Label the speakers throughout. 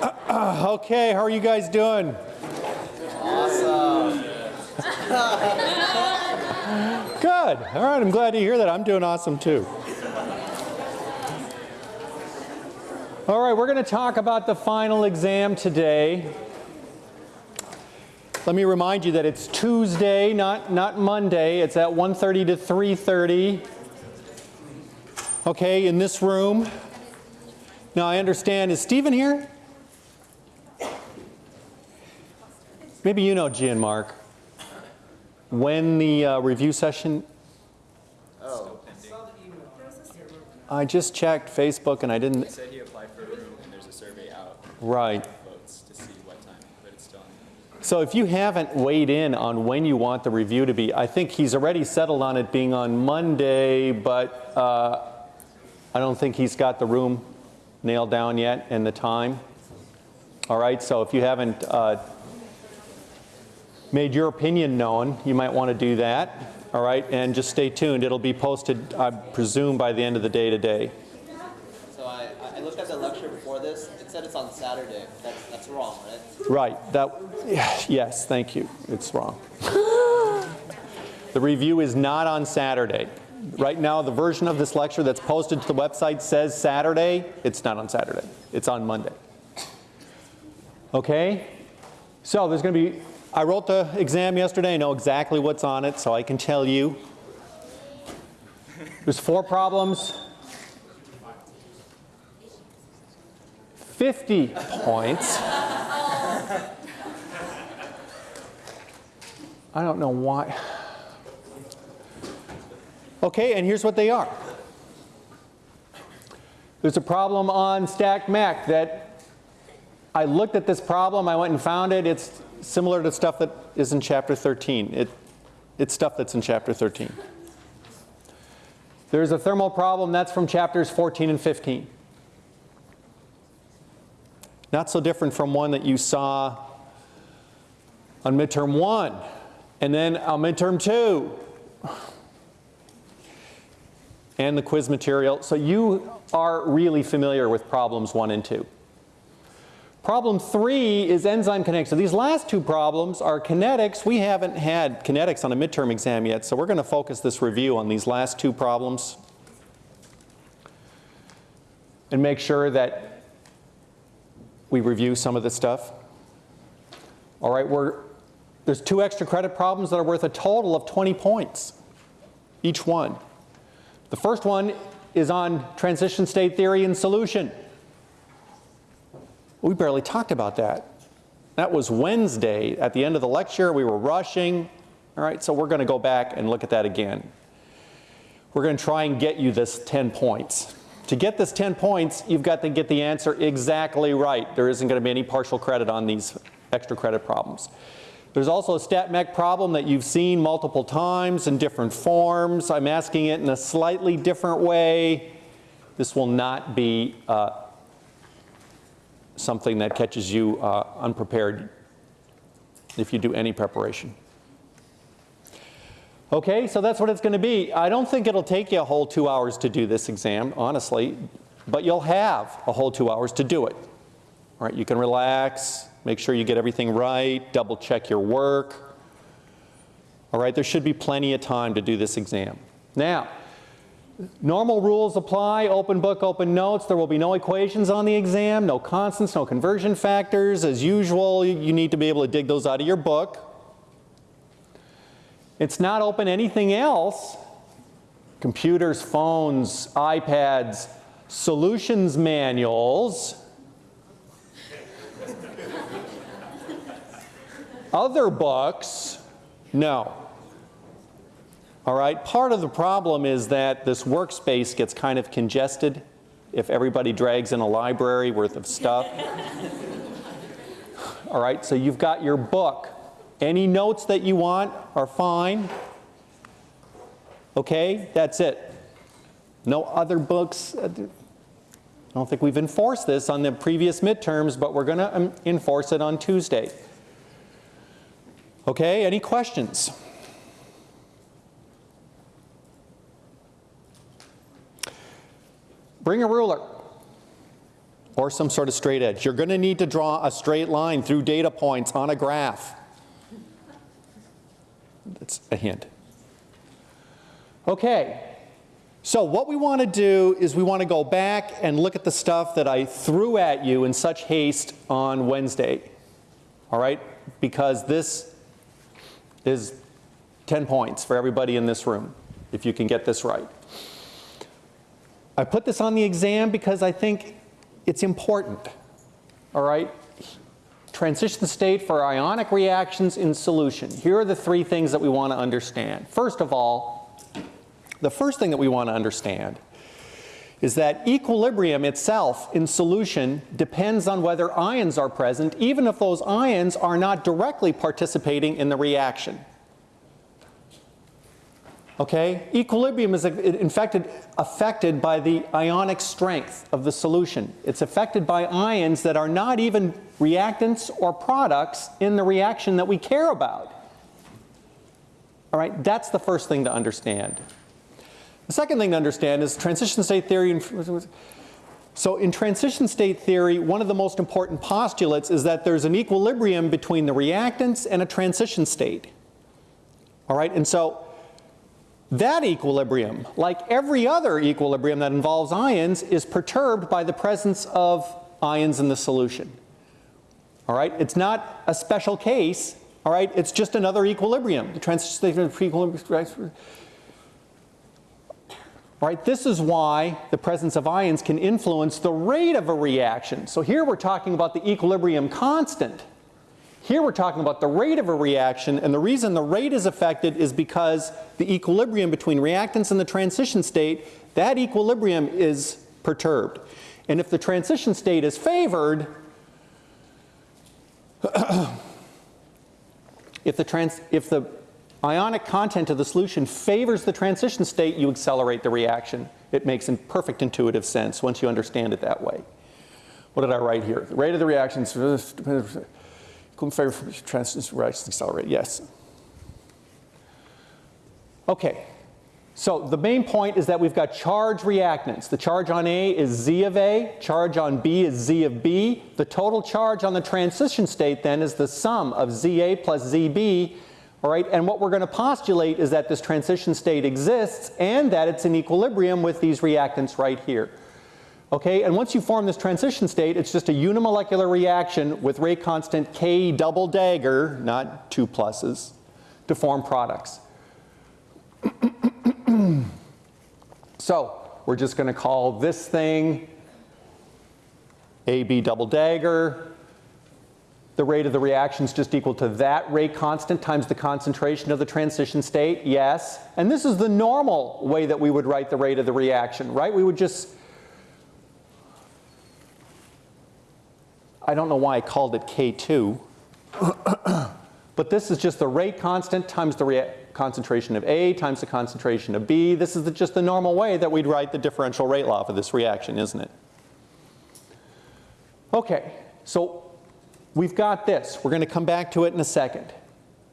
Speaker 1: Uh, okay, how are you guys doing?
Speaker 2: Awesome.
Speaker 1: Good. All right, I'm glad to hear that. I'm doing awesome too. All right, we're going to talk about the final exam today. Let me remind you that it's Tuesday, not, not Monday. It's at 1.30 to 3.30. Okay, in this room. Now I understand, is Stephen here? Maybe you know Gian Mark. When the uh, review session,
Speaker 2: Oh,
Speaker 1: I just checked Facebook and I didn't,
Speaker 3: He said he applied for a room and there's a survey out,
Speaker 1: right.
Speaker 3: votes to see what time, but it's still on.
Speaker 1: So if you haven't weighed in on when you want the review to be, I think he's already settled on it being on Monday, but uh, I don't think he's got the room nailed down yet and the time. All right, so if you haven't uh, made your opinion known, you might want to do that. All right, and just stay tuned. It'll be posted, I presume, by the end of the day today.
Speaker 2: so I, I looked at the lecture before this. It said it's on Saturday. That's, that's wrong, right?
Speaker 1: Right, that, yes, thank you, it's wrong. The review is not on Saturday. Right now, the version of this lecture that's posted to the website says Saturday, it's not on Saturday, it's on Monday. Okay? So there's going to be, I wrote the exam yesterday, I know exactly what's on it, so I can tell you. There's four problems. 50 points. I don't know why. Okay, and here's what they are. There's a problem on StatMech that I looked at this problem, I went and found it. It's similar to stuff that is in chapter 13. It, it's stuff that's in chapter 13. There's a thermal problem that's from chapters 14 and 15. Not so different from one that you saw on midterm one and then on midterm two and the quiz material. So you are really familiar with problems one and two. Problem three is enzyme kinetics. So these last two problems are kinetics. We haven't had kinetics on a midterm exam yet, so we're going to focus this review on these last two problems and make sure that we review some of this stuff. All right, we're, there's two extra credit problems that are worth a total of 20 points, each one. The first one is on transition state theory and solution. We barely talked about that. That was Wednesday at the end of the lecture. We were rushing. All right, so we're going to go back and look at that again. We're going to try and get you this 10 points. To get this 10 points, you've got to get the answer exactly right. There isn't going to be any partial credit on these extra credit problems. There's also a StatMech problem that you've seen multiple times in different forms. I'm asking it in a slightly different way. This will not be uh, something that catches you uh, unprepared if you do any preparation. Okay, so that's what it's going to be. I don't think it'll take you a whole two hours to do this exam, honestly, but you'll have a whole two hours to do it. All right, you can relax, make sure you get everything right, double check your work. All right, there should be plenty of time to do this exam. Now, normal rules apply, open book, open notes. There will be no equations on the exam, no constants, no conversion factors. As usual, you need to be able to dig those out of your book. It's not open anything else. Computers, phones, iPads, solutions manuals. Other books, no. All right, part of the problem is that this workspace gets kind of congested if everybody drags in a library worth of stuff. All right, so you've got your book. Any notes that you want are fine. Okay, that's it. No other books. I don't think we've enforced this on the previous midterms, but we're going to um, enforce it on Tuesday. Okay, any questions? Bring a ruler or some sort of straight edge. You're going to need to draw a straight line through data points on a graph. That's a hint. Okay, so what we want to do is we want to go back and look at the stuff that I threw at you in such haste on Wednesday. All right? Because this is 10 points for everybody in this room, if you can get this right. I put this on the exam because I think it's important. All right? Transition state for ionic reactions in solution. Here are the three things that we want to understand. First of all, the first thing that we want to understand is that equilibrium itself in solution depends on whether ions are present, even if those ions are not directly participating in the reaction. Okay? Equilibrium is affected by the ionic strength of the solution. It's affected by ions that are not even reactants or products in the reaction that we care about. All right? That's the first thing to understand. The second thing to understand is transition state theory. So in transition state theory, one of the most important postulates is that there's an equilibrium between the reactants and a transition state. All right, and so that equilibrium, like every other equilibrium that involves ions, is perturbed by the presence of ions in the solution. All right, it's not a special case. All right, it's just another equilibrium. The transition state equilibrium Right? This is why the presence of ions can influence the rate of a reaction. So here we're talking about the equilibrium constant. Here we're talking about the rate of a reaction, and the reason the rate is affected is because the equilibrium between reactants and the transition state, that equilibrium is perturbed. And if the transition state is favored, if the, trans, if the ionic content of the solution favors the transition state, you accelerate the reaction. It makes in perfect intuitive sense once you understand it that way. What did I write here? The rate of the reactions favor transition reactions accelerate. Yes. Okay. So the main point is that we've got charge reactants. The charge on A is Z of A, charge on B is Z of B. The total charge on the transition state then is the sum of ZA plus ZB all right, and what we're going to postulate is that this transition state exists and that it's in equilibrium with these reactants right here. Okay, and once you form this transition state, it's just a unimolecular reaction with rate constant K double dagger, not two pluses, to form products. so we're just going to call this thing AB double dagger, the rate of the reaction is just equal to that rate constant times the concentration of the transition state? Yes. And this is the normal way that we would write the rate of the reaction, right? We would just, I don't know why I called it K2, but this is just the rate constant times the concentration of A times the concentration of B. This is the, just the normal way that we'd write the differential rate law for this reaction, isn't it? Okay, so we've got this. We're going to come back to it in a second.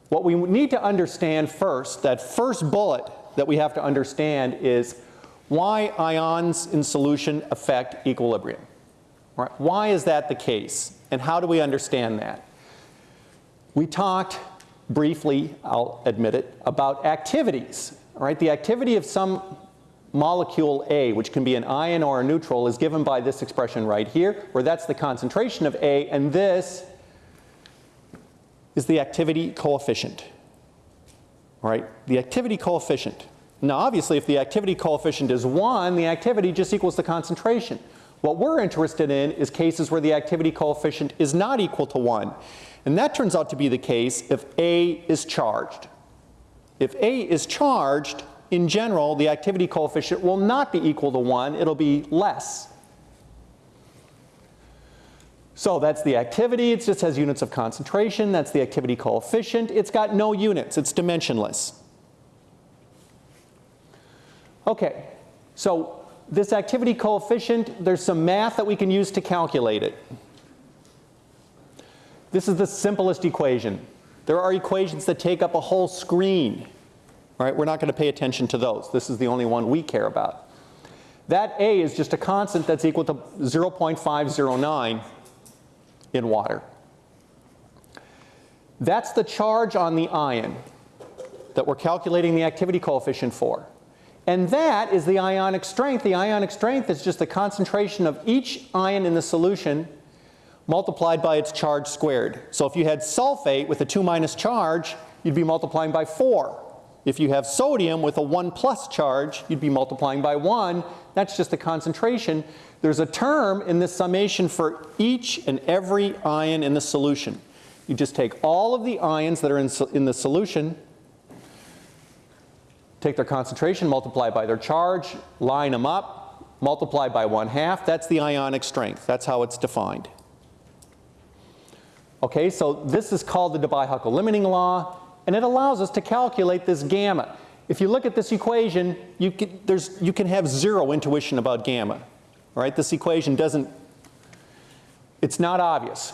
Speaker 1: What we need to understand first, that first bullet that we have to understand is why ions in solution affect equilibrium. Right? Why is that the case? And how do we understand that? We talked briefly, I'll admit it, about activities. Right? The activity of some molecule A, which can be an ion or a neutral, is given by this expression right here, where that's the concentration of A, and this is the activity coefficient. Right, the activity coefficient. Now obviously if the activity coefficient is 1, the activity just equals the concentration. What we're interested in is cases where the activity coefficient is not equal to 1. And that turns out to be the case if A is charged. If A is charged, in general, the activity coefficient will not be equal to 1, it'll be less. So that's the activity, it just has units of concentration, that's the activity coefficient. It's got no units, it's dimensionless. Okay, so this activity coefficient, there's some math that we can use to calculate it. This is the simplest equation. There are equations that take up a whole screen. Right? we're not going to pay attention to those. This is the only one we care about. That A is just a constant that's equal to 0.509 in water. That's the charge on the ion that we're calculating the activity coefficient for. And that is the ionic strength. The ionic strength is just the concentration of each ion in the solution multiplied by its charge squared. So if you had sulfate with a 2 minus charge, you'd be multiplying by 4. If you have sodium with a 1 plus charge, you'd be multiplying by 1. That's just the concentration. There's a term in this summation for each and every ion in the solution. You just take all of the ions that are in, in the solution, take their concentration, multiply by their charge, line them up, multiply by 1 half. That's the ionic strength. That's how it's defined. Okay, so this is called the Debye-Huckel limiting law, and it allows us to calculate this gamma. If you look at this equation, you can, there's, you can have zero intuition about gamma. All right, this equation doesn't, it's not obvious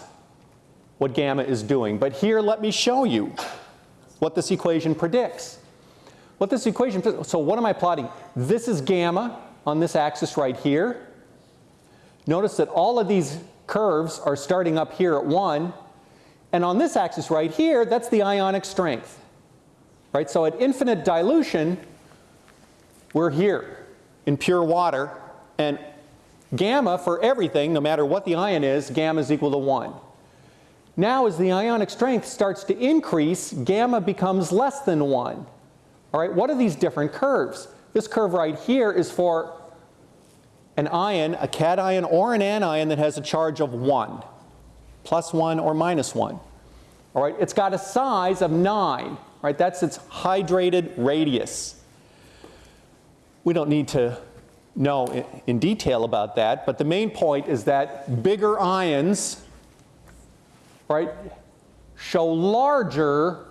Speaker 1: what gamma is doing. But here, let me show you what this equation predicts. What this equation, so what am I plotting? This is gamma on this axis right here. Notice that all of these curves are starting up here at 1. And on this axis right here, that's the ionic strength. Right? So at infinite dilution, we're here in pure water. And gamma for everything, no matter what the ion is, gamma is equal to 1. Now as the ionic strength starts to increase, gamma becomes less than 1. All right, what are these different curves? This curve right here is for an ion, a cation or an anion that has a charge of 1, plus 1 or minus 1. All right, it's got a size of 9, right? That's its hydrated radius. We don't need to know in, in detail about that, but the main point is that bigger ions, right, show larger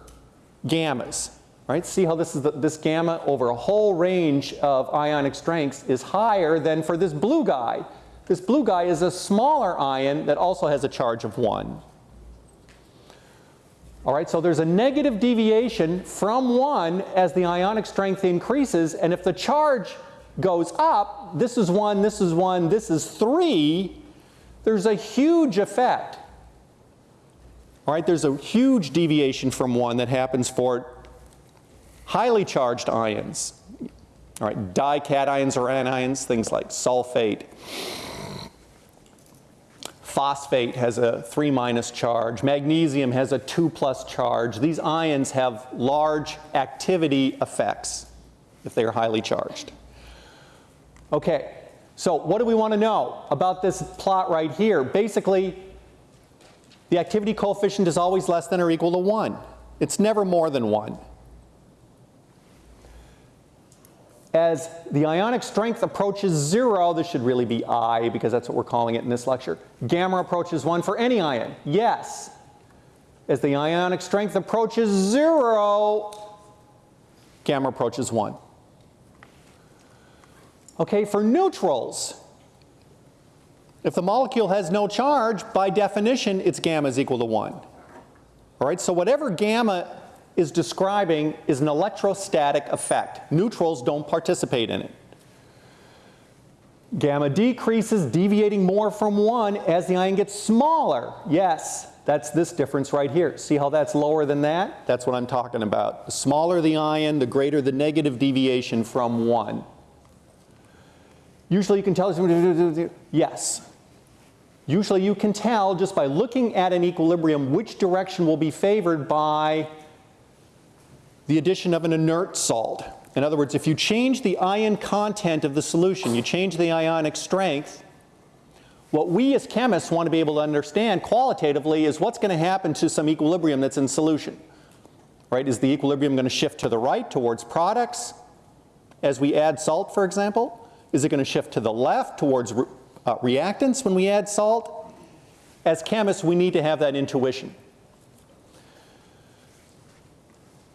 Speaker 1: gammas. Right? See how this, is the, this gamma over a whole range of ionic strengths is higher than for this blue guy. This blue guy is a smaller ion that also has a charge of 1. All right, so there's a negative deviation from 1 as the ionic strength increases, and if the charge goes up, this is 1, this is 1, this is 3, there's a huge effect. All right, there's a huge deviation from 1 that happens for highly charged ions, all right, dications or anions, things like sulfate. Phosphate has a 3 minus charge. Magnesium has a 2 plus charge. These ions have large activity effects if they are highly charged. Okay, so what do we want to know about this plot right here? Basically, the activity coefficient is always less than or equal to 1. It's never more than 1. As the ionic strength approaches zero, this should really be I because that's what we're calling it in this lecture. Gamma approaches one for any ion. Yes. As the ionic strength approaches zero, gamma approaches one. Okay, for neutrals, if the molecule has no charge, by definition, its gamma is equal to one. All right, so whatever gamma is describing is an electrostatic effect. Neutrals don't participate in it. Gamma decreases, deviating more from 1 as the ion gets smaller. Yes, that's this difference right here. See how that's lower than that? That's what I'm talking about. The smaller the ion, the greater the negative deviation from 1. Usually you can tell, yes. Usually you can tell just by looking at an equilibrium which direction will be favored by the addition of an inert salt. In other words, if you change the ion content of the solution, you change the ionic strength, what we as chemists want to be able to understand qualitatively is what's going to happen to some equilibrium that's in solution. Right? Is the equilibrium going to shift to the right towards products as we add salt, for example? Is it going to shift to the left towards re uh, reactants when we add salt? As chemists, we need to have that intuition.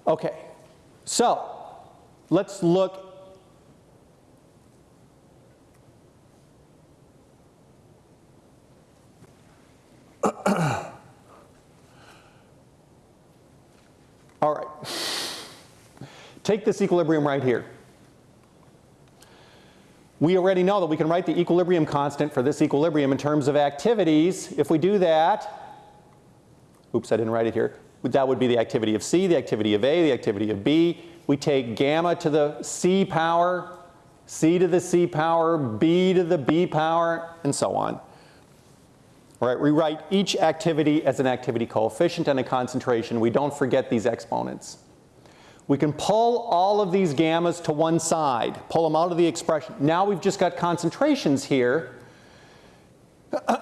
Speaker 1: Okay, so let's look All right. Take this equilibrium right here. We already know that we can write the equilibrium constant for this equilibrium in terms of activities. If we do that, oops, I didn't write it here. That would be the activity of C, the activity of A, the activity of B. We take gamma to the C power, C to the C power, B to the B power, and so on. All right, we write each activity as an activity coefficient and a concentration. We don't forget these exponents. We can pull all of these gammas to one side, pull them out of the expression. Now we've just got concentrations here.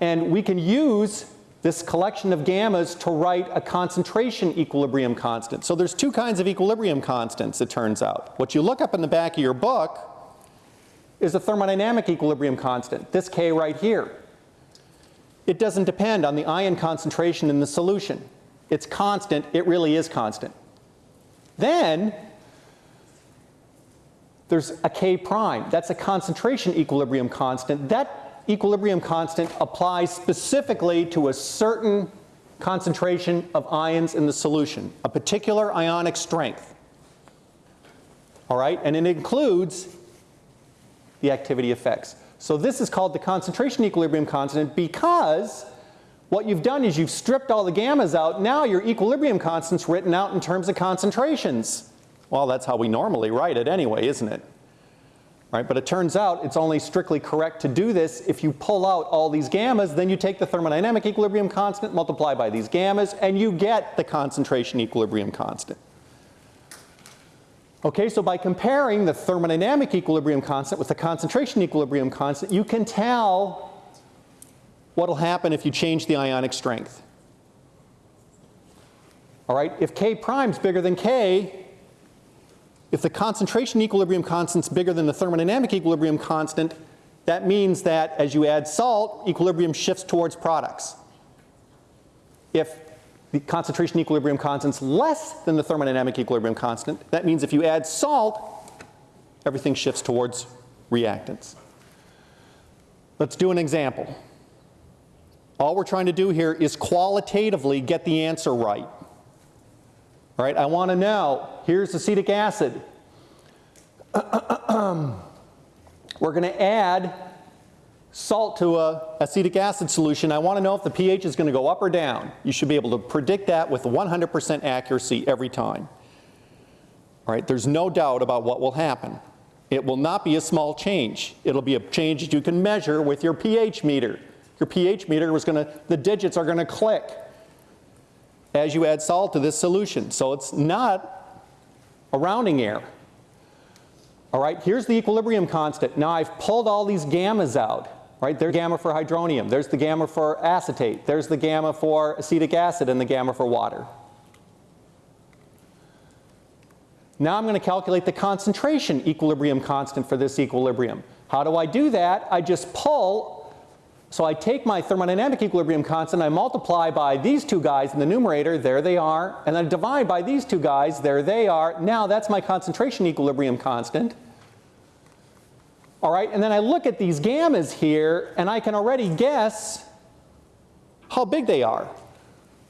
Speaker 1: and we can use this collection of gammas to write a concentration equilibrium constant. So there's two kinds of equilibrium constants, it turns out. What you look up in the back of your book is a thermodynamic equilibrium constant, this K right here. It doesn't depend on the ion concentration in the solution. It's constant, it really is constant. Then there's a K prime. That's a concentration equilibrium constant. That equilibrium constant applies specifically to a certain concentration of ions in the solution, a particular ionic strength. All right, and it includes the activity effects. So this is called the concentration equilibrium constant because what you've done is you've stripped all the gammas out. Now your equilibrium constant's written out in terms of concentrations. Well, that's how we normally write it anyway, isn't it? Right, but it turns out it's only strictly correct to do this if you pull out all these gammas, then you take the thermodynamic equilibrium constant, multiply by these gammas, and you get the concentration equilibrium constant. Okay, so by comparing the thermodynamic equilibrium constant with the concentration equilibrium constant, you can tell what will happen if you change the ionic strength. All right, if K prime is bigger than K, if the concentration equilibrium constant is bigger than the thermodynamic equilibrium constant, that means that as you add salt, equilibrium shifts towards products. If the concentration equilibrium constant is less than the thermodynamic equilibrium constant, that means if you add salt, everything shifts towards reactants. Let's do an example. All we're trying to do here is qualitatively get the answer right. All right, I want to know, here's acetic acid. We're going to add salt to a acetic acid solution. I want to know if the pH is going to go up or down. You should be able to predict that with 100% accuracy every time. All right, there's no doubt about what will happen. It will not be a small change. It'll be a change that you can measure with your pH meter. Your pH meter is going to, the digits are going to click as you add salt to this solution. So it's not a rounding error. All right, here's the equilibrium constant. Now I've pulled all these gammas out. Right, there's gamma for hydronium, there's the gamma for acetate, there's the gamma for acetic acid and the gamma for water. Now I'm going to calculate the concentration equilibrium constant for this equilibrium. How do I do that? I just pull, so I take my thermodynamic equilibrium constant, I multiply by these two guys in the numerator, there they are, and then divide by these two guys, there they are. Now that's my concentration equilibrium constant. All right, and then I look at these gammas here and I can already guess how big they are.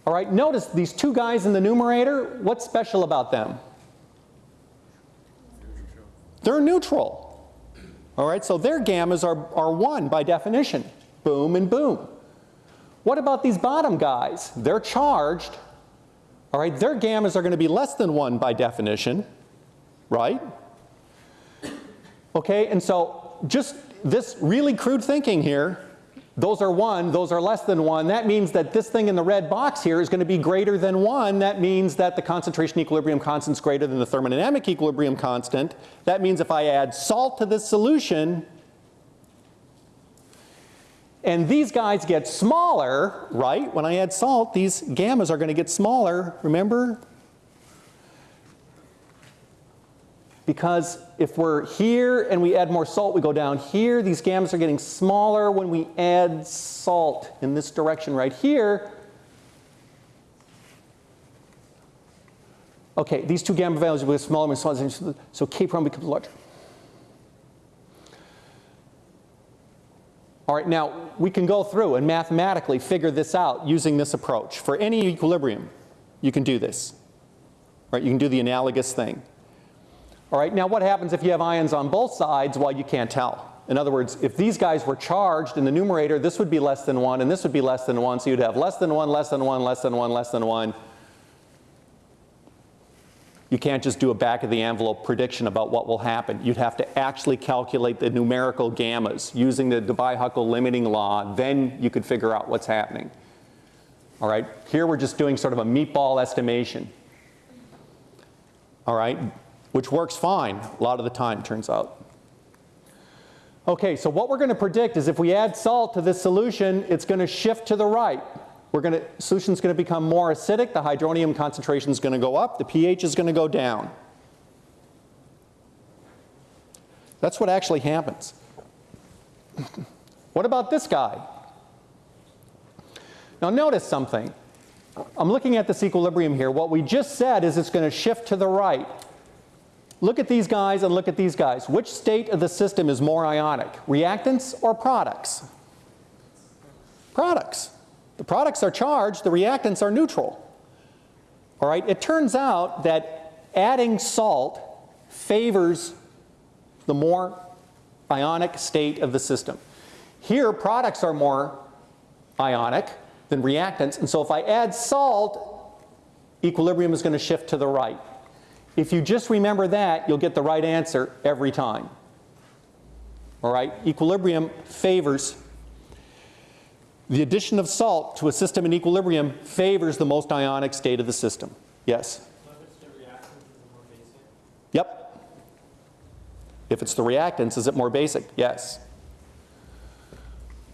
Speaker 1: All right, notice these two guys in the numerator, what's special about them? They're neutral. All right, so their gammas are, are 1 by definition. Boom and boom. What about these bottom guys? They're charged. All right, their gammas are going to be less than 1 by definition, right? Okay, and so just this really crude thinking here, those are 1, those are less than 1. That means that this thing in the red box here is going to be greater than 1. That means that the concentration equilibrium constant is greater than the thermodynamic equilibrium constant. That means if I add salt to this solution, and these guys get smaller, right? When I add salt, these gammas are going to get smaller, remember? Because if we're here and we add more salt, we go down here. These gammas are getting smaller when we add salt in this direction right here. Okay, these two gamma values will get smaller and smaller, so K prime becomes larger. All right, now we can go through and mathematically figure this out using this approach. For any equilibrium, you can do this. Right, you can do the analogous thing. All right, now what happens if you have ions on both sides? Well, you can't tell. In other words, if these guys were charged in the numerator, this would be less than 1 and this would be less than 1, so you'd have less than 1, less than 1, less than 1, less than 1. You can't just do a back of the envelope prediction about what will happen. You'd have to actually calculate the numerical gammas using the Debye-Huckel limiting law, then you could figure out what's happening. All right, here we're just doing sort of a meatball estimation. All right, which works fine a lot of the time, turns out. Okay, so what we're going to predict is if we add salt to this solution, it's going to shift to the right. We're going to, solution's going to become more acidic, the hydronium concentration is going to go up, the pH is going to go down. That's what actually happens. what about this guy? Now notice something. I'm looking at this equilibrium here. What we just said is it's going to shift to the right. Look at these guys and look at these guys. Which state of the system is more ionic, reactants or products? Products. Products are charged, the reactants are neutral. All right, it turns out that adding salt favors the more ionic state of the system. Here, products are more ionic than reactants, and so if I add salt, equilibrium is going to shift to the right. If you just remember that, you'll get the right answer every time. All right, equilibrium favors the addition of salt to a system in equilibrium favors the most ionic state of the system. Yes? Yep. If it's the reactants, is it more basic? Yes.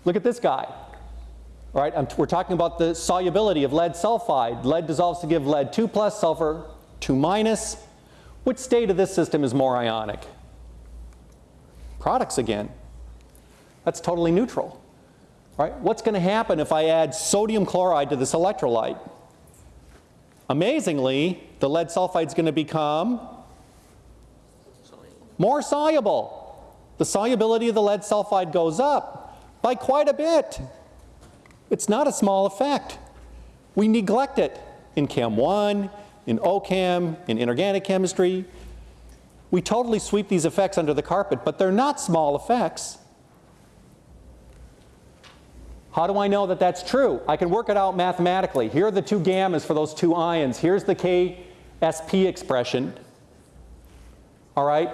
Speaker 1: Look at this guy. All right, I'm, we're talking about the solubility of lead sulfide. Lead dissolves to give lead 2 plus, sulfur 2 minus. Which state of this system is more ionic? Products again. That's totally neutral. Right? What's going to happen if I add sodium chloride to this electrolyte? Amazingly, the lead sulfide is going to become more soluble. The solubility of the lead sulfide goes up by quite a bit. It's not a small effect. We neglect it in Chem 1, in OChem, in inorganic chemistry. We totally sweep these effects under the carpet, but they're not small effects. How do I know that that's true? I can work it out mathematically. Here are the two gammas for those two ions. Here's the KSP expression. All right?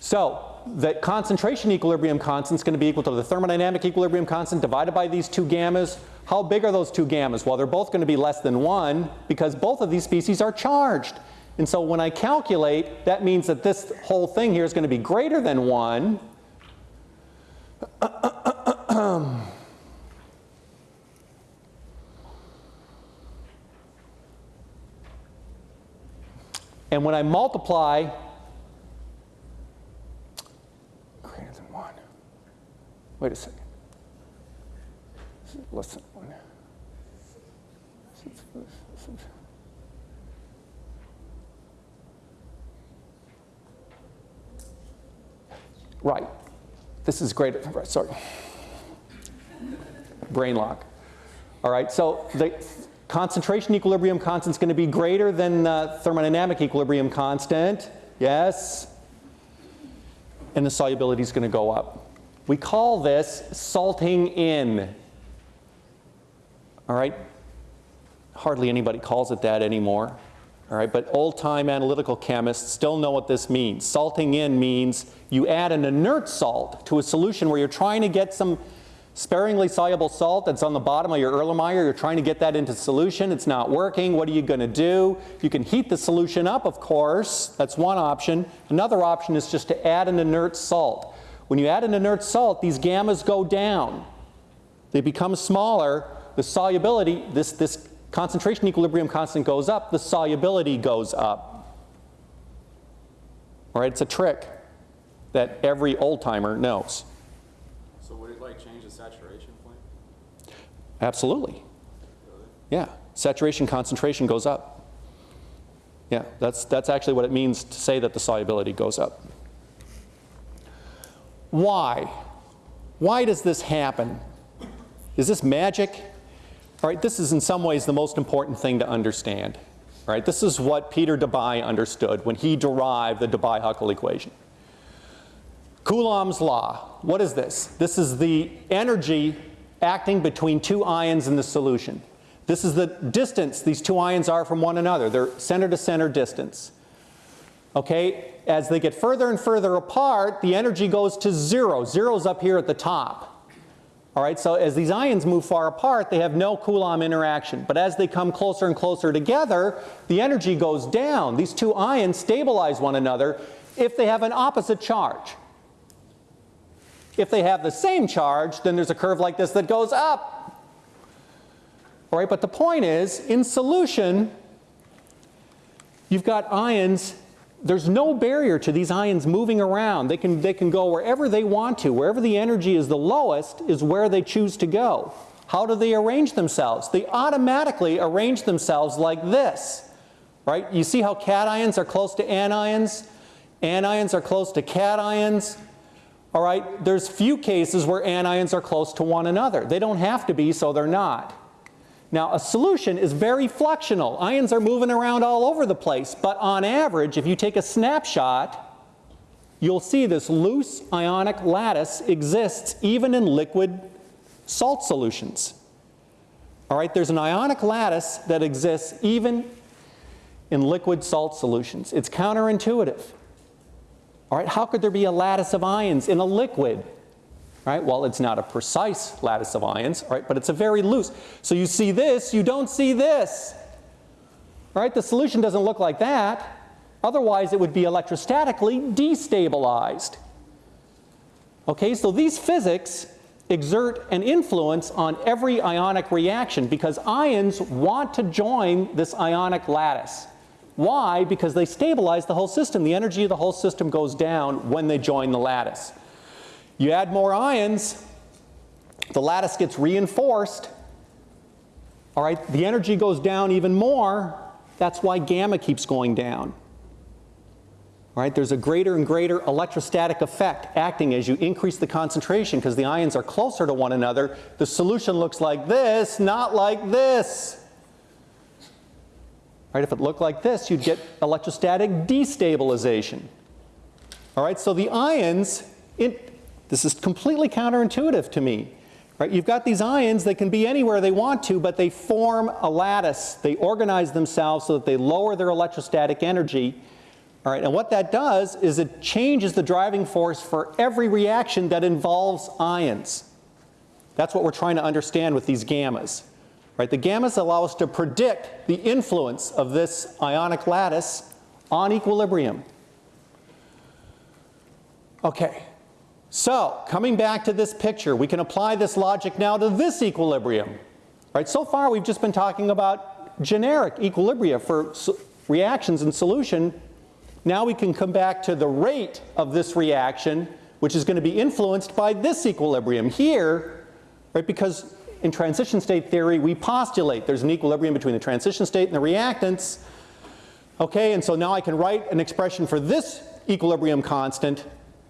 Speaker 1: So the concentration equilibrium constant is going to be equal to the thermodynamic equilibrium constant divided by these two gammas. How big are those two gammas? Well, they're both going to be less than 1 because both of these species are charged. And so when I calculate, that means that this whole thing here is going to be greater than 1. and when I multiply greater than 1. Wait a second. Less than 1. Right. This is great. Sorry. Brain lock. All right, so the concentration equilibrium constant is going to be greater than the thermodynamic equilibrium constant. Yes. And the solubility is going to go up. We call this salting in. All right? Hardly anybody calls it that anymore. All right, but old-time analytical chemists still know what this means. Salting in means you add an inert salt to a solution where you're trying to get some sparingly soluble salt that's on the bottom of your Erlenmeyer. You're trying to get that into solution. It's not working. What are you going to do? You can heat the solution up, of course. That's one option. Another option is just to add an inert salt. When you add an inert salt, these gammas go down. They become smaller. The solubility, this, this concentration equilibrium constant goes up, the solubility goes up. All right, it's a trick that every old timer knows.
Speaker 3: So would it like change the saturation point?
Speaker 1: Absolutely. Yeah, saturation concentration goes up. Yeah, that's, that's actually what it means to say that the solubility goes up. Why? Why does this happen? Is this magic? All right, this is in some ways the most important thing to understand. All right, this is what Peter Debye understood when he derived the Debye-Huckel equation. Coulomb's law, what is this? This is the energy acting between two ions in the solution. This is the distance these two ions are from one another, They're center to center distance. Okay, as they get further and further apart, the energy goes to zero. Zero's up here at the top. All right, so as these ions move far apart, they have no Coulomb interaction. But as they come closer and closer together, the energy goes down. These two ions stabilize one another if they have an opposite charge. If they have the same charge, then there's a curve like this that goes up. All right, but the point is, in solution, you've got ions there's no barrier to these ions moving around. They can, they can go wherever they want to. Wherever the energy is the lowest is where they choose to go. How do they arrange themselves? They automatically arrange themselves like this, right? You see how cations are close to anions? Anions are close to cations. All right, there's few cases where anions are close to one another. They don't have to be, so they're not. Now, a solution is very fluxional. Ions are moving around all over the place, but on average, if you take a snapshot, you'll see this loose ionic lattice exists even in liquid salt solutions. All right, there's an ionic lattice that exists even in liquid salt solutions. It's counterintuitive. All right, how could there be a lattice of ions in a liquid? right? Well, it's not a precise lattice of ions, right? But it's a very loose. So you see this, you don't see this, right? The solution doesn't look like that. Otherwise, it would be electrostatically destabilized. Okay, so these physics exert an influence on every ionic reaction because ions want to join this ionic lattice. Why? Because they stabilize the whole system. The energy of the whole system goes down when they join the lattice. You add more ions, the lattice gets reinforced. All right, the energy goes down even more. That's why gamma keeps going down. All right, there's a greater and greater electrostatic effect acting as you increase the concentration because the ions are closer to one another. The solution looks like this, not like this. Right, if it looked like this, you'd get electrostatic destabilization. All right, so the ions, in, this is completely counterintuitive to me. Right? You've got these ions, they can be anywhere they want to, but they form a lattice. They organize themselves so that they lower their electrostatic energy. All right, and what that does is it changes the driving force for every reaction that involves ions. That's what we're trying to understand with these gammas. Right? The gammas allow us to predict the influence of this ionic lattice on equilibrium. Okay, so, coming back to this picture, we can apply this logic now to this equilibrium. Right? So far, we've just been talking about generic equilibria for reactions in solution. Now we can come back to the rate of this reaction, which is going to be influenced by this equilibrium here, right? Because in transition state theory, we postulate there's an equilibrium between the transition state and the reactants. Okay, and so now I can write an expression for this equilibrium constant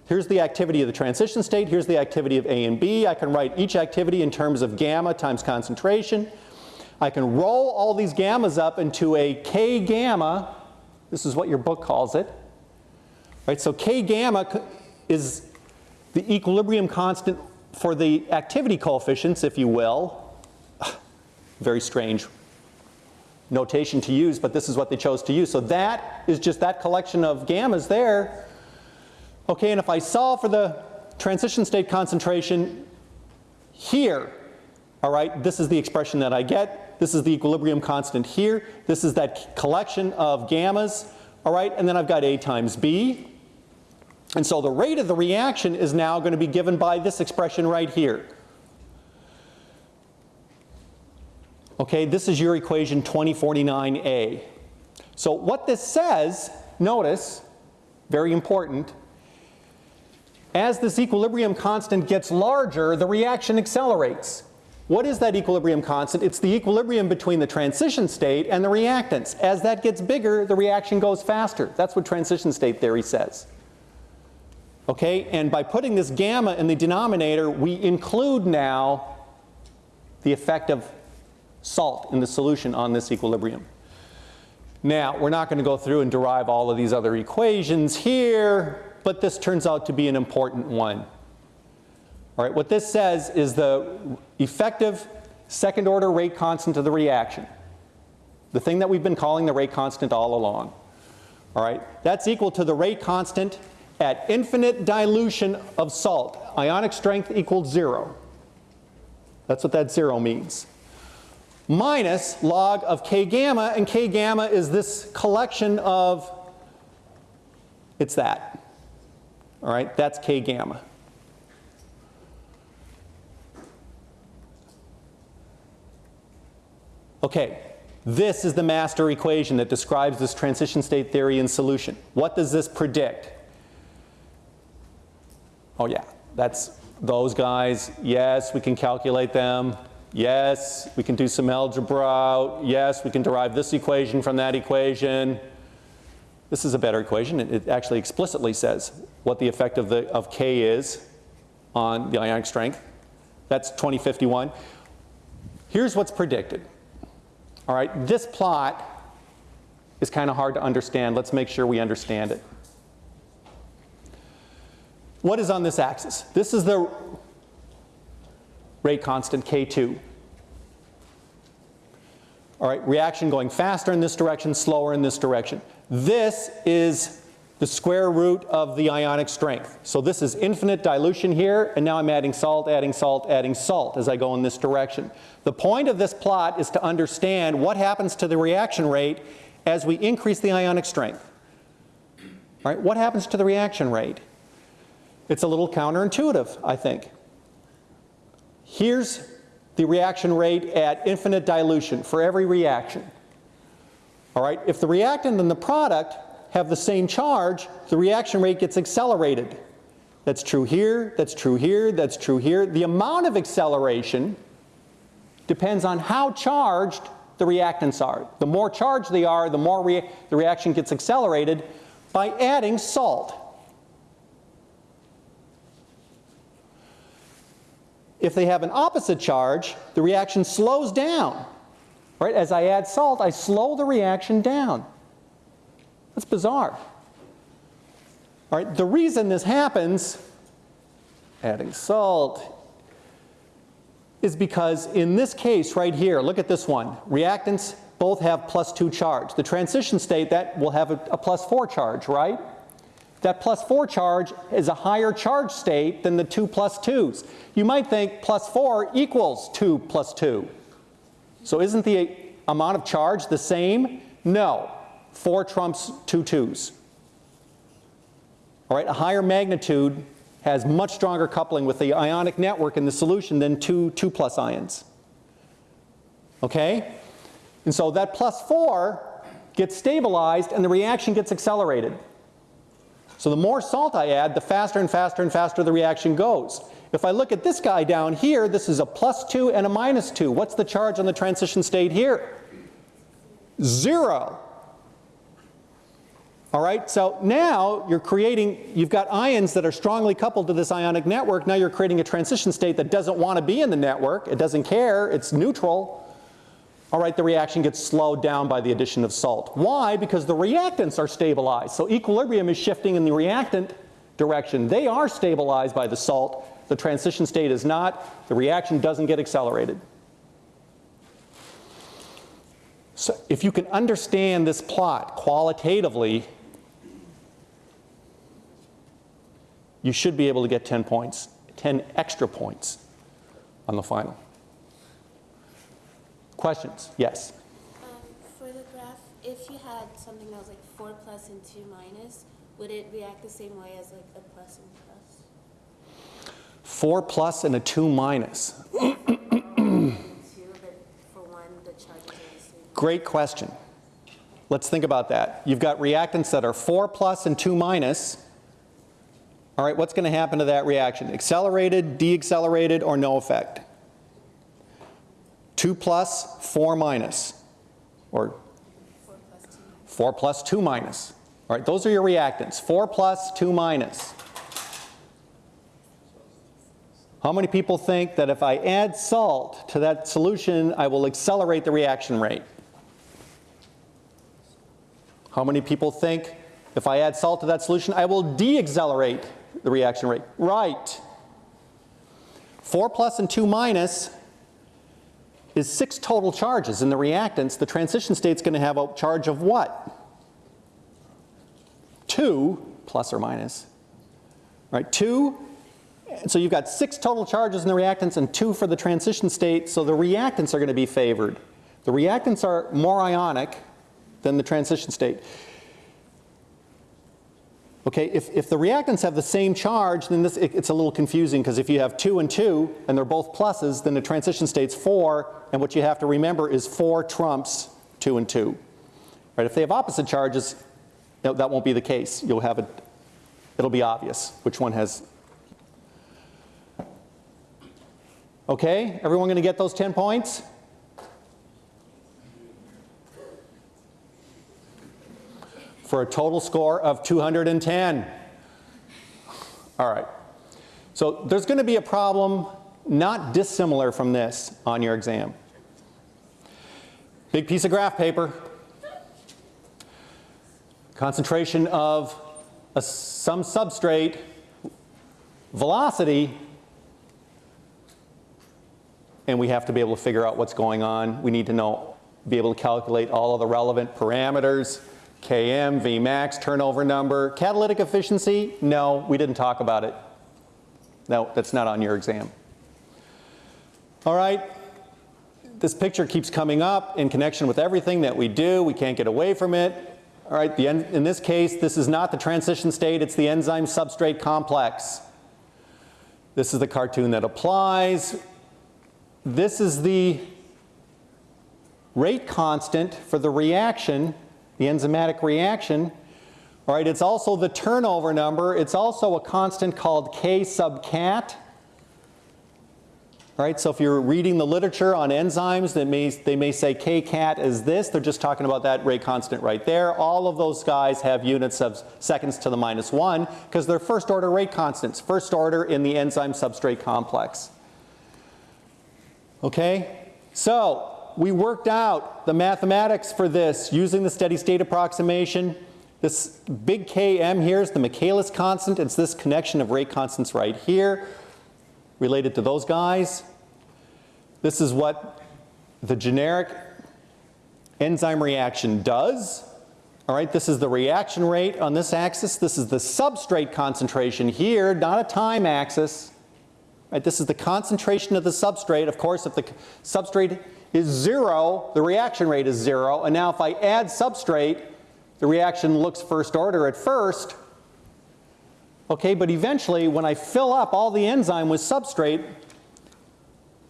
Speaker 1: Here's the activity of the transition state. Here's the activity of A and B. I can write each activity in terms of gamma times concentration. I can roll all these gammas up into a K gamma. This is what your book calls it. Right, so K gamma is the equilibrium constant for the activity coefficients, if you will. Very strange notation to use, but this is what they chose to use. So that is just that collection of gammas there Okay, and if I solve for the transition state concentration here, all right, this is the expression that I get. This is the equilibrium constant here. This is that collection of gammas, all right, and then I've got A times B. And so the rate of the reaction is now going to be given by this expression right here. Okay, this is your equation 2049A. So what this says, notice, very important, as this equilibrium constant gets larger, the reaction accelerates. What is that equilibrium constant? It's the equilibrium between the transition state and the reactants. As that gets bigger, the reaction goes faster. That's what transition state theory says. Okay, and by putting this gamma in the denominator, we include now the effect of salt in the solution on this equilibrium. Now, we're not going to go through and derive all of these other equations here, but this turns out to be an important one. All right, what this says is the effective second order rate constant of the reaction. The thing that we've been calling the rate constant all along. All right, that's equal to the rate constant at infinite dilution of salt. Ionic strength equals zero. That's what that zero means. Minus log of K gamma, and K gamma is this collection of, it's that. All right, that's K gamma. Okay, this is the master equation that describes this transition state theory in solution. What does this predict? Oh yeah, that's those guys. Yes, we can calculate them. Yes, we can do some algebra. Yes, we can derive this equation from that equation. This is a better equation. It, actually explicitly says what the effect of, the, of K is on the ionic strength. That's 2051. Here's what's predicted. All right, this plot is kind of hard to understand. Let's make sure we understand it. What is on this axis? This is the rate constant K2. All right, reaction going faster in this direction, slower in this direction. This is the square root of the ionic strength. So this is infinite dilution here, and now I'm adding salt, adding salt, adding salt as I go in this direction. The point of this plot is to understand what happens to the reaction rate as we increase the ionic strength. All right, what happens to the reaction rate? It's a little counterintuitive, I think. Here's the reaction rate at infinite dilution for every reaction. All right, if the reactant and the product have the same charge, the reaction rate gets accelerated. That's true here, that's true here, that's true here. The amount of acceleration depends on how charged the reactants are. The more charged they are, the more rea the reaction gets accelerated by adding salt. If they have an opposite charge, the reaction slows down. Right? As I add salt, I slow the reaction down. That's bizarre. All right, the reason this happens, adding salt, is because in this case right here, look at this one, reactants both have plus two charge. The transition state, that will have a, a plus four charge, right? That plus four charge is a higher charge state than the two plus twos. You might think plus four equals two plus two. So isn't the amount of charge the same? No. 4 trumps two twos. All right, a higher magnitude has much stronger coupling with the ionic network in the solution than two 2 plus ions. Okay? And so that plus 4 gets stabilized and the reaction gets accelerated. So the more salt I add, the faster and faster and faster the reaction goes. If I look at this guy down here, this is a plus 2 and a minus 2. What's the charge on the transition state here? Zero. All right, so now you're creating, you've got ions that are strongly coupled to this ionic network. Now you're creating a transition state that doesn't want to be in the network. It doesn't care. It's neutral. All right, the reaction gets slowed down by the addition of salt. Why? Because the reactants are stabilized. So equilibrium is shifting in the reactant direction. They are stabilized by the salt. The transition state is not. The reaction doesn't get accelerated. So if you can understand this plot qualitatively, you should be able to get 10 points, 10 extra points on the final. Questions? Yes.
Speaker 4: Um, for the graph, if you had something that was like four plus and two minus, would it react the same way as like a plus and plus?
Speaker 1: 4 plus and a 2 minus.
Speaker 4: And two, but for one, the charges are the same.
Speaker 1: Great question. Let's think about that. You've got reactants that are 4 plus and 2 minus. All right, what's going to happen to that reaction? Accelerated, deaccelerated, or no effect? 2 plus, 4 minus, or
Speaker 4: Four plus two.
Speaker 1: 4 plus 2 minus. All right, those are your reactants. 4 plus, 2 minus. How many people think that if I add salt to that solution, I will accelerate the reaction rate? How many people think if I add salt to that solution, I will de-accelerate the reaction rate? Right. 4 plus and 2 minus is 6 total charges in the reactants. The transition state's going to have a charge of what? 2 plus or minus. Right, 2. So you've got 6 total charges in the reactants and 2 for the transition state, so the reactants are going to be favored. The reactants are more ionic than the transition state. Okay, if, if the reactants have the same charge, then this, it- it's a little confusing because if you have 2 and 2 and they're both pluses, then the transition state's 4, and what you have to remember is 4 trumps 2 and 2. Right, if they have opposite charges, no, that won't be the case. You'll have it, it'll be obvious which one has. Okay, everyone going to get those 10 points? For a total score of 210. All right. So there's going to be a problem not dissimilar from this on your exam. Big piece of graph paper. Concentration of a, some substrate, velocity, and we have to be able to figure out what's going on. We need to know, be able to calculate all of the relevant parameters, Km, Vmax, turnover number. Catalytic efficiency, no, we didn't talk about it. No, that's not on your exam. All right, this picture keeps coming up in connection with everything that we do. We can't get away from it. All right, the in this case, this is not the transition state, it's the enzyme substrate complex. This is the cartoon that applies. This is the rate constant for the reaction, the enzymatic reaction. All right, it's also the turnover number. It's also a constant called K sub cat. All right, so if you're reading the literature on enzymes, they may, they may say K-cat is this. They're just talking about that rate constant right there. All of those guys have units of seconds to the minus one because they're first order rate constants, first order in the enzyme substrate complex. Okay, so we worked out the mathematics for this using the steady state approximation. This big Km here is the Michaelis constant. It's this connection of rate constants right here related to those guys. This is what the generic enzyme reaction does. All right, this is the reaction rate on this axis. This is the substrate concentration here, not a time axis. Right, this is the concentration of the substrate. Of course, if the substrate is zero, the reaction rate is zero. And now if I add substrate, the reaction looks first order at first. Okay, but eventually when I fill up all the enzyme with substrate,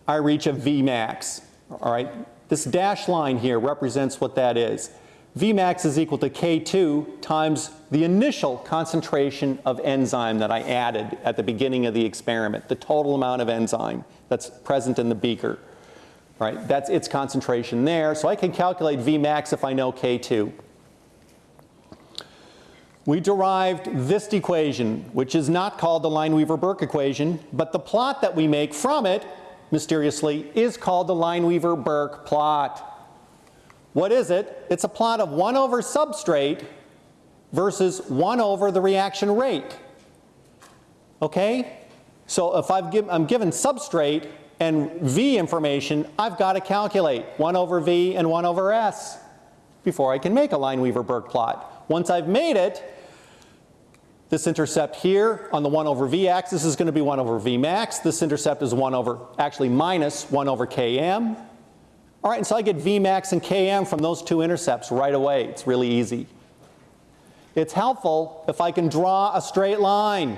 Speaker 1: I reach a Vmax. All right, this dashed line here represents what that is. Vmax is equal to K2 times the initial concentration of enzyme that I added at the beginning of the experiment, the total amount of enzyme that's present in the beaker. Right, that's its concentration there. So I can calculate Vmax if I know K2 we derived this equation, which is not called the Lineweaver-Burk equation, but the plot that we make from it, mysteriously, is called the Lineweaver-Burk plot. What is it? It's a plot of 1 over substrate versus 1 over the reaction rate. Okay? So if I've give, I'm given substrate and V information, I've got to calculate 1 over V and 1 over S before I can make a Lineweaver-Burk plot. Once I've made it, this intercept here on the 1 over v axis is going to be 1 over v max. This intercept is 1 over, actually minus 1 over km. All right, and so I get v max and km from those two intercepts right away. It's really easy. It's helpful if I can draw a straight line.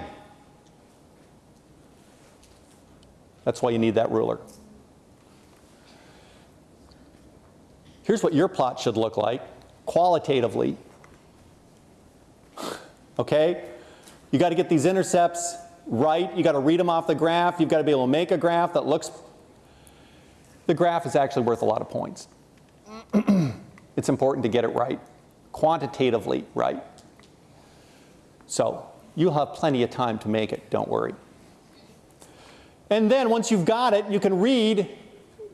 Speaker 1: That's why you need that ruler. Here's what your plot should look like qualitatively. Okay? You got to get these intercepts right. You got to read them off the graph. You've got to be able to make a graph that looks. The graph is actually worth a lot of points. it's important to get it right, quantitatively right. So you'll have plenty of time to make it, don't worry. And then once you've got it, you can read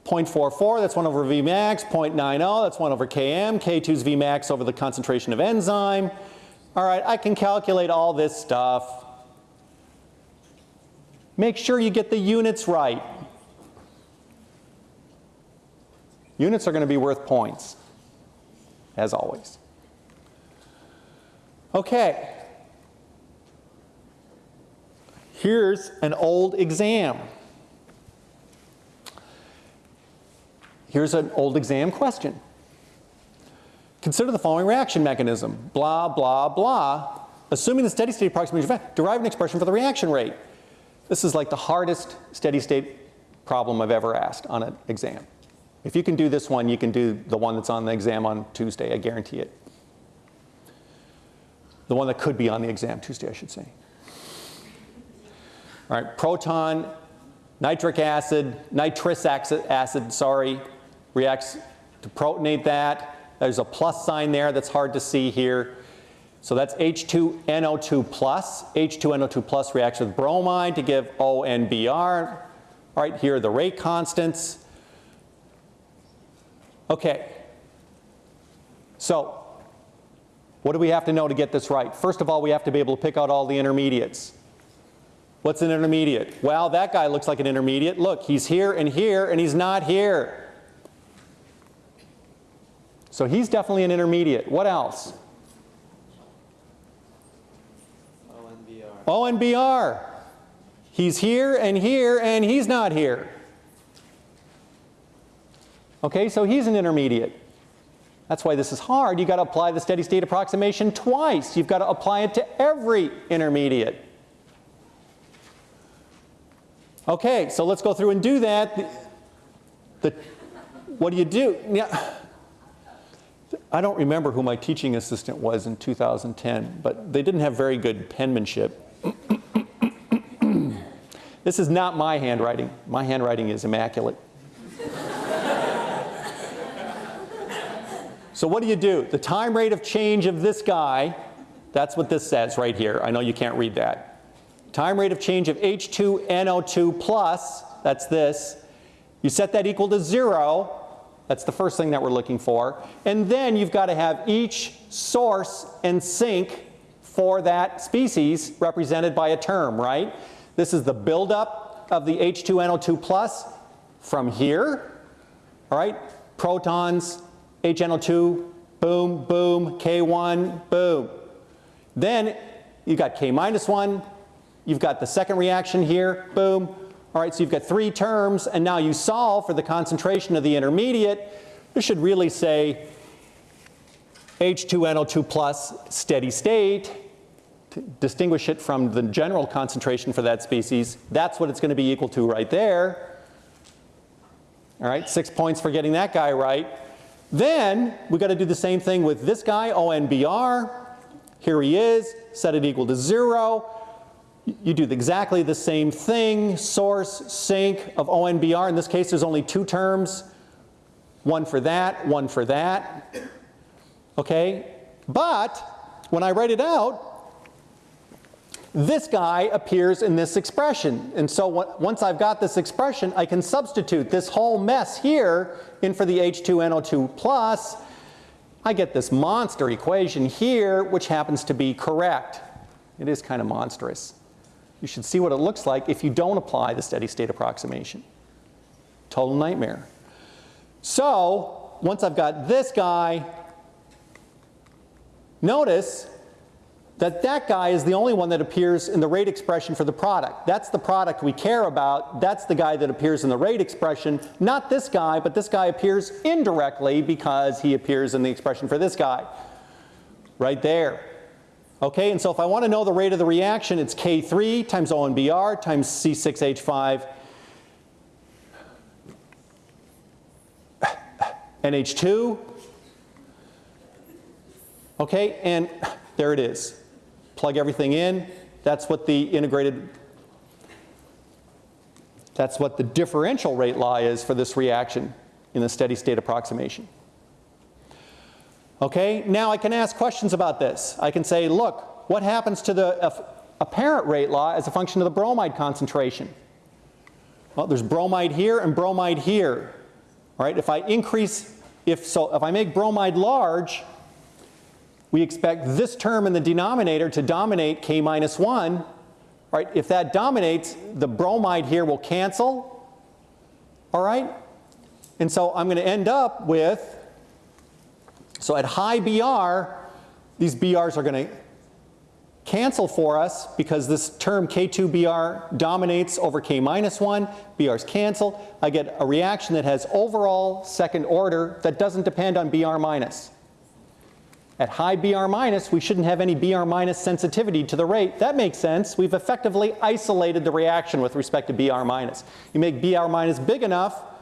Speaker 1: 0.44, that's 1 over Vmax. 0.90, that's 1 over Km. K2 is Vmax over the concentration of enzyme. All right, I can calculate all this stuff. Make sure you get the units right. Units are going to be worth points, as always. Okay. Here's an old exam. Here's an old exam question. Consider the following reaction mechanism. Blah, blah, blah. Assuming the steady state approximation of derive an expression for the reaction rate. This is like the hardest steady state problem I've ever asked on an exam. If you can do this one, you can do the one that's on the exam on Tuesday, I guarantee it. The one that could be on the exam Tuesday, I should say. All right, proton, nitric acid, nitrous acid, sorry, reacts to protonate that. There's a plus sign there that's hard to see here. So that's H2NO2 plus. H2NO2 plus reacts with bromide to give ONBR. All right, here are the rate constants. Okay. So, what do we have to know to get this right? First of all, we have to be able to pick out all the intermediates. What's an intermediate? Well, that guy looks like an intermediate. Look, he's here and here, and he's not here. So he's definitely an intermediate. What else?
Speaker 2: ONBR.
Speaker 1: ONBR. He's here and here, and he's not here. Okay, so he's an intermediate. That's why this is hard. You've got to apply the steady state approximation twice. You've got to apply it to every intermediate. Okay, so let's go through and do that. The, the, what do you do? Yeah. I don't remember who my teaching assistant was in 2010, but they didn't have very good penmanship. this is not my handwriting. My handwriting is immaculate. so what do you do? The time rate of change of this guy, that's what this says right here. I know you can't read that. Time rate of change of H2NO2 plus, that's this. You set that equal to zero. That's the first thing that we're looking for. And then you've got to have each source and sink for that species represented by a term, right? This is the buildup of the H2NO2 plus from here, all right? Protons, HNO2, boom, boom, K1, boom. Then you've got K minus 1, you've got the second reaction here, boom, all right, so you've got three terms, and now you solve for the concentration of the intermediate. This should really say H2NO2 plus steady state to distinguish it from the general concentration for that species. That's what it's going to be equal to right there. All right, six points for getting that guy right. Then we've got to do the same thing with this guy, ONBR. Here he is, set it equal to zero you do exactly the same thing, source, sink of ONBR. In this case, there's only two terms, one for that, one for that. Okay? But when I write it out, this guy appears in this expression. And so once I've got this expression, I can substitute this whole mess here in for the H2NO2 plus. I get this monster equation here, which happens to be correct. It is kind of monstrous. You should see what it looks like if you don't apply the steady state approximation. Total nightmare. So once I've got this guy, notice that that guy is the only one that appears in the rate expression for the product. That's the product we care about. That's the guy that appears in the rate expression. Not this guy, but this guy appears indirectly because he appears in the expression for this guy. Right there. Okay, and so if I want to know the rate of the reaction, it's K3 times ONBR times C6H5 NH2. Okay, and there it is. Plug everything in. That's what the integrated, that's what the differential rate law is for this reaction in the steady state approximation. Okay, now I can ask questions about this. I can say, look, what happens to the apparent rate law as a function of the bromide concentration? Well, there's bromide here and bromide here. Right, if I increase, if so, if I make bromide large, we expect this term in the denominator to dominate K minus 1. Right? If that dominates, the bromide here will cancel. All right? And so I'm going to end up with, so at high BR, these BRs are going to cancel for us because this term K2BR dominates over K minus 1, BRs cancel. I get a reaction that has overall second order that doesn't depend on BR minus. At high BR minus, we shouldn't have any BR minus sensitivity to the rate. That makes sense. We've effectively isolated the reaction with respect to BR minus. You make BR minus big enough,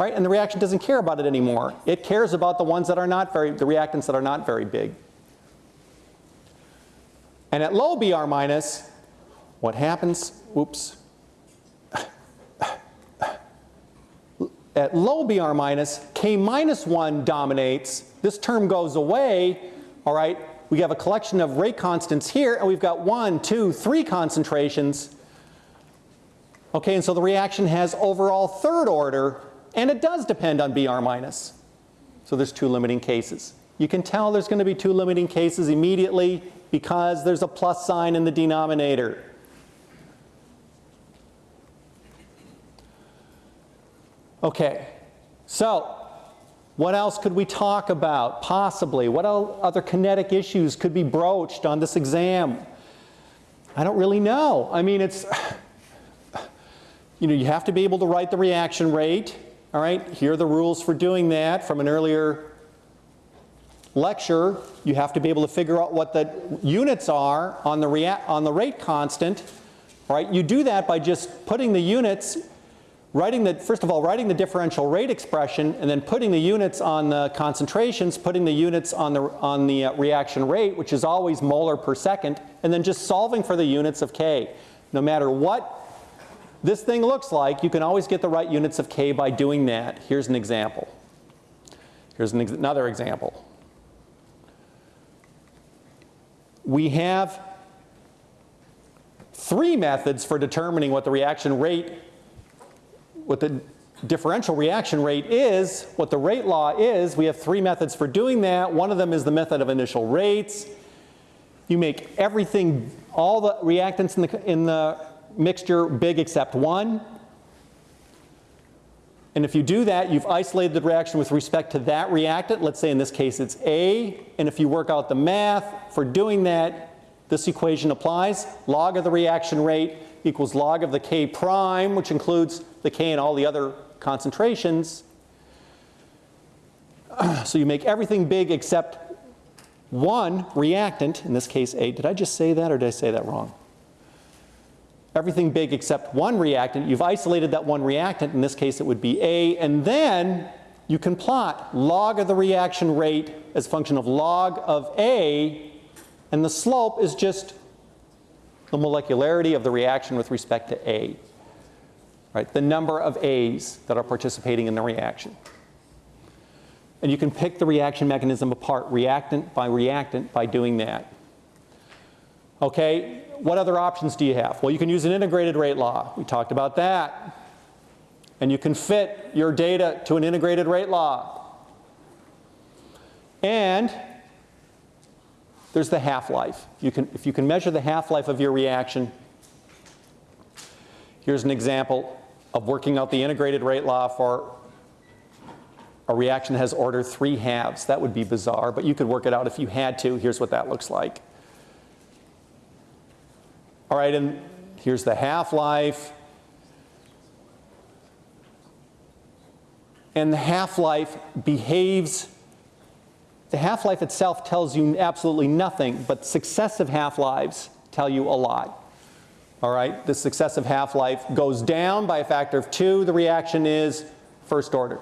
Speaker 1: right, and the reaction doesn't care about it anymore. It cares about the ones that are not very, the reactants that are not very big. And at low BR minus, what happens? Whoops. At low BR minus, K minus 1 dominates. This term goes away. All right, we have a collection of rate constants here, and we've got one, two, three concentrations. Okay, and so the reaction has overall third order, and it does depend on BR minus. So there's two limiting cases. You can tell there's going to be two limiting cases immediately because there's a plus sign in the denominator. Okay, so what else could we talk about possibly? What other kinetic issues could be broached on this exam? I don't really know. I mean, it's, you know, you have to be able to write the reaction rate. All right, here are the rules for doing that from an earlier lecture. You have to be able to figure out what the units are on the, on the rate constant. All right, you do that by just putting the units writing the, first of all, writing the differential rate expression and then putting the units on the concentrations, putting the units on the, on the uh, reaction rate, which is always molar per second, and then just solving for the units of K. No matter what this thing looks like, you can always get the right units of K by doing that. Here's an example. Here's an ex another example. We have three methods for determining what the reaction rate what the differential reaction rate is, what the rate law is. We have three methods for doing that. One of them is the method of initial rates. You make everything, all the reactants in the, in the mixture big except one. And if you do that, you've isolated the reaction with respect to that reactant. Let's say in this case it's A. And if you work out the math for doing that, this equation applies. Log of the reaction rate equals log of the K prime, which includes the K and all the other concentrations. So you make everything big except one reactant, in this case A. Did I just say that or did I say that wrong? Everything big except one reactant. You've isolated that one reactant. In this case, it would be A. And then you can plot log of the reaction rate as a function of log of A. And the slope is just the molecularity of the reaction with respect to A right? The number of A's that are participating in the reaction. And you can pick the reaction mechanism apart reactant by reactant by doing that. Okay, what other options do you have? Well, you can use an integrated rate law. We talked about that. And you can fit your data to an integrated rate law. And there's the half-life. You can, if you can measure the half-life of your reaction, here's an example of working out the integrated rate law for a reaction that has order 3 halves. That would be bizarre, but you could work it out if you had to. Here's what that looks like. All right, and here's the half-life. And the half-life behaves, the half-life itself tells you absolutely nothing, but successive half-lives tell you a lot. All right, the successive half-life goes down by a factor of two. The reaction is first order.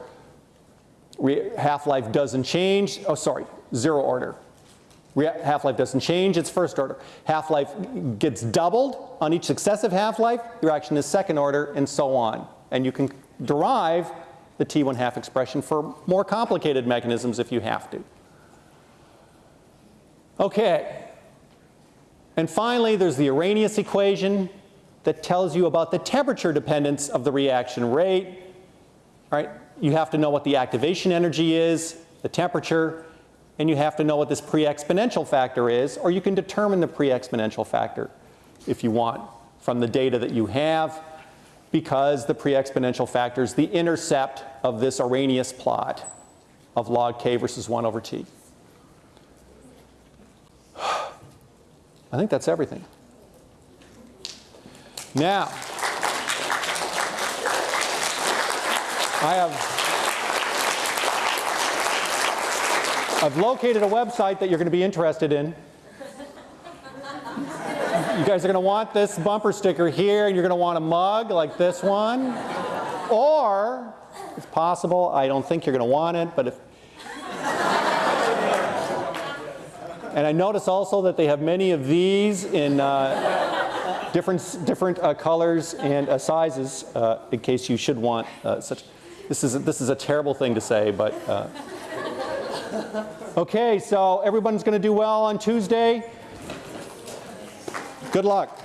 Speaker 1: Half-life doesn't change. Oh, sorry, zero order. Half-life doesn't change, it's first order. Half-life gets doubled on each successive half-life, the reaction is second order, and so on. And you can derive the T1 half expression for more complicated mechanisms if you have to. Okay, and finally, there's the Arrhenius equation that tells you about the temperature dependence of the reaction rate. right? You have to know what the activation energy is, the temperature, and you have to know what this pre-exponential factor is, or you can determine the pre-exponential factor if you want from the data that you have, because the pre-exponential factor is the intercept of this Arrhenius plot of log k versus 1 over t. I think that's everything. Now, I have I've located a website that you're going to be interested in. You guys are going to want this bumper sticker here, and you're going to want a mug like this one. Or, it's possible, I don't think you're going to want it, but if. And I notice also that they have many of these in uh, different, different uh, colors and uh, sizes, uh, in case you should want uh, such. This is, this is a terrible thing to say, but. Okay, so everyone's going to do well on Tuesday. Good luck.